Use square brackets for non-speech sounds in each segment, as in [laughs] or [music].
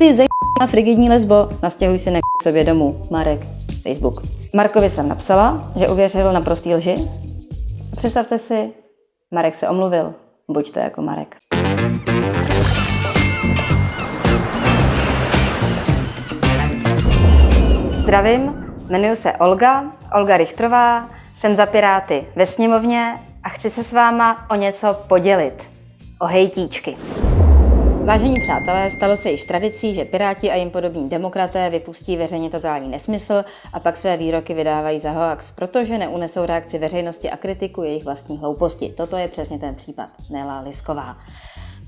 Ty ze frigidní lesbo, nastěhuj si k sobě domů. Marek, Facebook. Markovi jsem napsala, že uvěřil na prostý lži. Představte si, Marek se omluvil. Buďte jako Marek. Zdravím, jmenuji se Olga, Olga Richtrová, jsem za Piráty ve sněmovně a chci se s váma o něco podělit. O hejtíčky. Vážení přátelé, stalo se již tradicí, že Piráti a jim podobní demokraté vypustí veřejně totální nesmysl a pak své výroky vydávají za hoax, protože neunesou reakci veřejnosti a kritiku jejich vlastní hlouposti. Toto je přesně ten případ. Nela Lisková.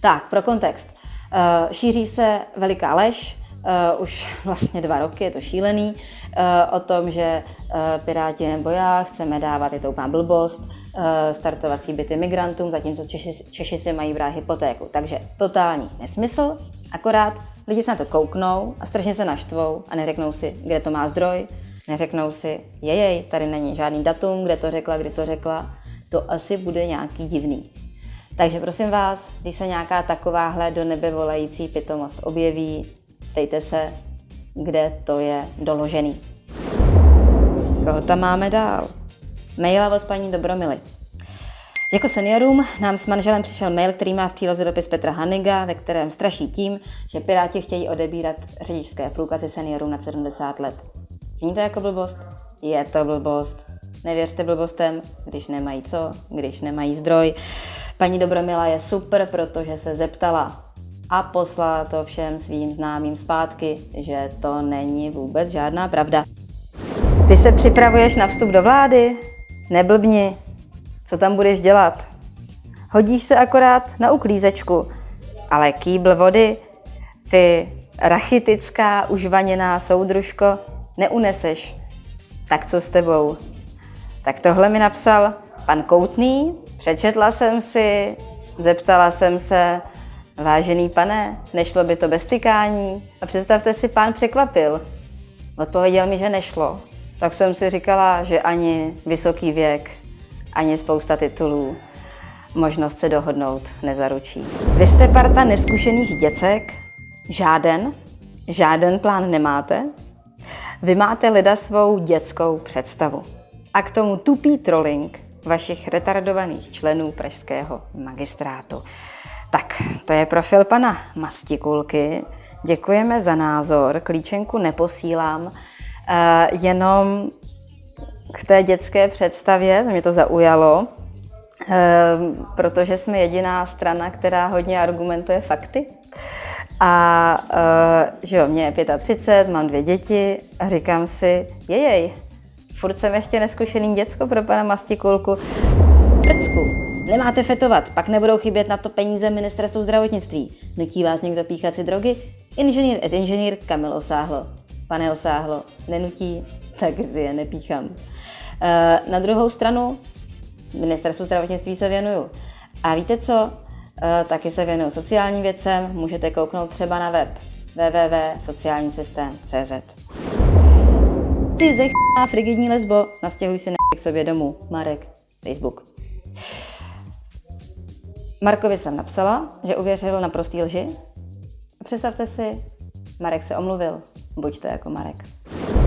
Tak, pro kontext. Eh, šíří se veliká lež, uh, už [laughs] vlastně dva roky, je to šílený, uh, o tom, že uh, Piráti nebo chceme dávat, je to úplná blbost, uh, startovací byty migrantům, zatímco Češi, Češi si mají brát hypotéku. Takže totální nesmysl, akorát lidi se na to kouknou a strašně se naštvou a neřeknou si, kde to má zdroj, neřeknou si, jejej, tady není žádný datum, kde to řekla, kdy to řekla, to asi bude nějaký divný. Takže prosím vás, když se nějaká takováhle do nebe volající pitomost objeví, ptejte se, kde to je doložený. Koho tam máme dál? Maila od paní Dobromily. Jako seniorům nám s manželem přišel mail, který má v příloze dopis Petra Haniga, ve kterém straší tím, že Piráti chtějí odebírat řidičské průkazy seniorům na 70 let. Zní to jako blbost? Je to blbost. Nevěřte blbostem, když nemají co, když nemají zdroj. Paní Dobromila je super, protože se zeptala, a poslala to všem svým známým zpátky, že to není vůbec žádná pravda. Ty se připravuješ na vstup do vlády? Neblbni. Co tam budeš dělat? Hodíš se akorát na uklízečku, ale kýbl vody, ty rachitická, užvaněná soudružko, neuneseš. Tak co s tebou? Tak tohle mi napsal pan Koutný, přečetla jsem si, zeptala jsem se, Vážený pane, nešlo by to bez tykání? A představte si, pán překvapil. Odpověděl mi, že nešlo. Tak jsem si říkala, že ani vysoký věk, ani spousta titulů možnost se dohodnout nezaručí. Vy jste parta neskušených děcek, žáden, žáden plán nemáte. Vy máte lida svou dětskou představu. A k tomu tupý trolling vašich retardovaných členů pražského magistrátu. Tak, to je profil pana Mastikulky. Děkujeme za názor, klíčenku neposílám, eh, jenom k té dětské představě, mě to zaujalo, eh, protože jsme jediná strana, která hodně argumentuje fakty. A eh, že jo, mě je 35, mám dvě děti a říkám si, jejej, furt jsem ještě neskušený děcko pro pana Mastikulku. Prcku, Nemáte fetovat, pak nebudou chybět na to peníze ministerstvu zdravotnictví. Nutí vás někdo píchat si drogy? Inženýr et inženýr Kamil Osáhlo. Pane Osáhlo, nenutí, tak si je nepíchám. Eh, na druhou stranu, ministerstvu zdravotnictví se věnuju. A víte co? Eh, taky se věnuju sociálním věcem, můžete kouknout třeba na web www.sociálnisystém.cz Ty zech frigidní lesbo, nastěhuj si k sobě domů. Marek, Facebook. Markovi jsem napsala, že uvěřil na prostý lži. A představte si, Marek se omluvil. Buďte jako Marek.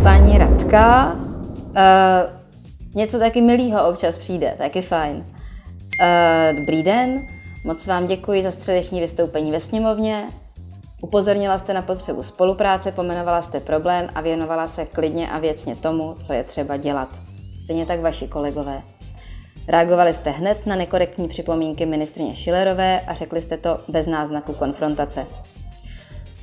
Paní Radka, uh, něco taky milýho občas přijde, taky fajn. Uh, dobrý den, moc vám děkuji za středeční vystoupení ve sněmovně. Upozornila jste na potřebu spolupráce, pomenovala jste problém a věnovala se klidně a věcně tomu, co je třeba dělat. Stejně tak vaši kolegové. Reagovali jste hned na nekorektní připomínky ministrině Šilerové a řekli jste to bez náznaku konfrontace.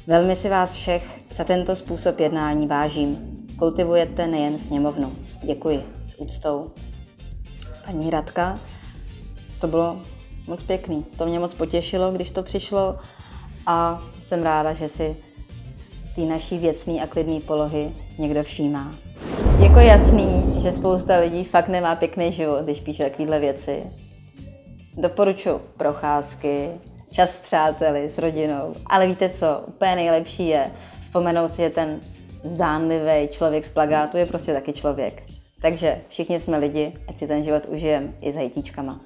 Velmi si vás všech za tento způsob jednání vážím. Kultivujete nejen sněmovnu. Děkuji. S úctou. Paní Radka, to bylo moc pěkný. To mě moc potěšilo, když to přišlo a jsem ráda, že si té naší věcný a klidný polohy někdo všímá. Jako jasný, že spousta lidí fakt nemá pěkný život, když píše takovéhle věci. Doporučuji procházky, čas s přáteli, s rodinou. Ale víte co, úplně nejlepší je vzpomenout si, že ten zdánlivý člověk z plagátu je prostě taky člověk. Takže všichni jsme lidi, ať si ten život užijeme i s hejtíčkama.